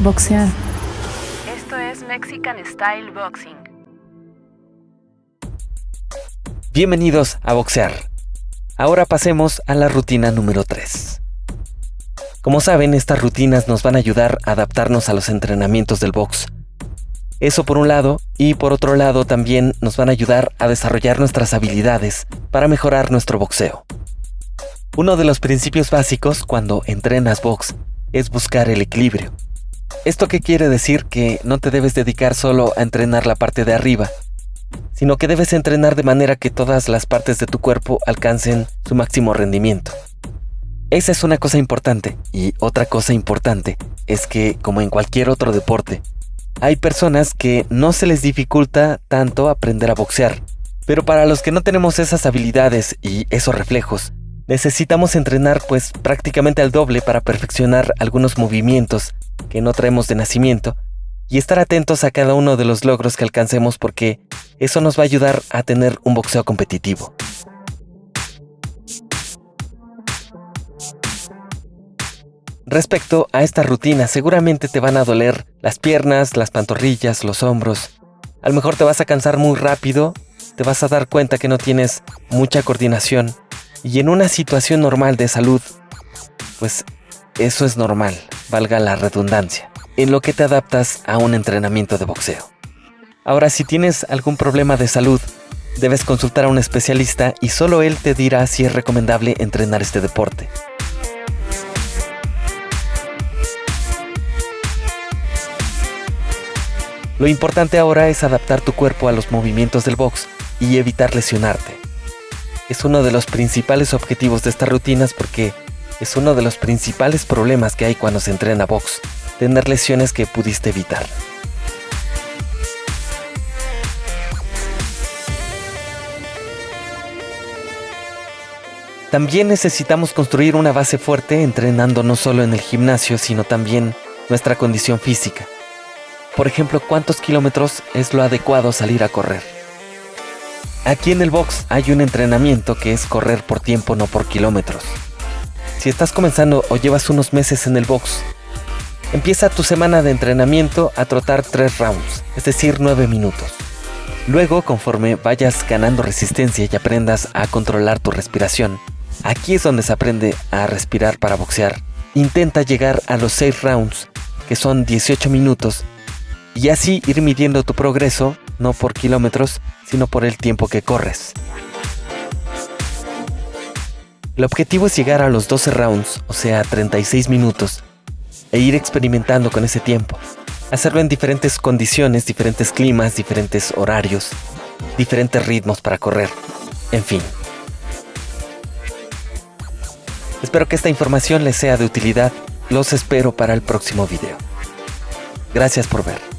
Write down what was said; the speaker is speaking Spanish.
Boxear. Esto es Mexican Style Boxing. Bienvenidos a Boxear. Ahora pasemos a la rutina número 3. Como saben, estas rutinas nos van a ayudar a adaptarnos a los entrenamientos del box. Eso por un lado, y por otro lado también nos van a ayudar a desarrollar nuestras habilidades para mejorar nuestro boxeo. Uno de los principios básicos cuando entrenas box es buscar el equilibrio. ¿Esto qué quiere decir? Que no te debes dedicar solo a entrenar la parte de arriba, sino que debes entrenar de manera que todas las partes de tu cuerpo alcancen su máximo rendimiento. Esa es una cosa importante. Y otra cosa importante es que, como en cualquier otro deporte, hay personas que no se les dificulta tanto aprender a boxear. Pero para los que no tenemos esas habilidades y esos reflejos, necesitamos entrenar pues prácticamente al doble para perfeccionar algunos movimientos que no traemos de nacimiento y estar atentos a cada uno de los logros que alcancemos porque eso nos va a ayudar a tener un boxeo competitivo. Respecto a esta rutina, seguramente te van a doler las piernas, las pantorrillas, los hombros. A lo mejor te vas a cansar muy rápido, te vas a dar cuenta que no tienes mucha coordinación. Y en una situación normal de salud, pues eso es normal, valga la redundancia, en lo que te adaptas a un entrenamiento de boxeo. Ahora, si tienes algún problema de salud, debes consultar a un especialista y solo él te dirá si es recomendable entrenar este deporte. Lo importante ahora es adaptar tu cuerpo a los movimientos del box y evitar lesionarte. Es uno de los principales objetivos de estas rutinas porque es uno de los principales problemas que hay cuando se entrena box, tener lesiones que pudiste evitar. También necesitamos construir una base fuerte entrenando no solo en el gimnasio, sino también nuestra condición física. Por ejemplo, ¿cuántos kilómetros es lo adecuado salir a correr? Aquí en el box hay un entrenamiento que es correr por tiempo, no por kilómetros. Si estás comenzando o llevas unos meses en el box, empieza tu semana de entrenamiento a trotar 3 rounds, es decir, 9 minutos. Luego, conforme vayas ganando resistencia y aprendas a controlar tu respiración, aquí es donde se aprende a respirar para boxear. Intenta llegar a los 6 rounds, que son 18 minutos, y así ir midiendo tu progreso, no por kilómetros, sino por el tiempo que corres. El objetivo es llegar a los 12 rounds, o sea, 36 minutos, e ir experimentando con ese tiempo. Hacerlo en diferentes condiciones, diferentes climas, diferentes horarios, diferentes ritmos para correr, en fin. Espero que esta información les sea de utilidad. Los espero para el próximo video. Gracias por ver.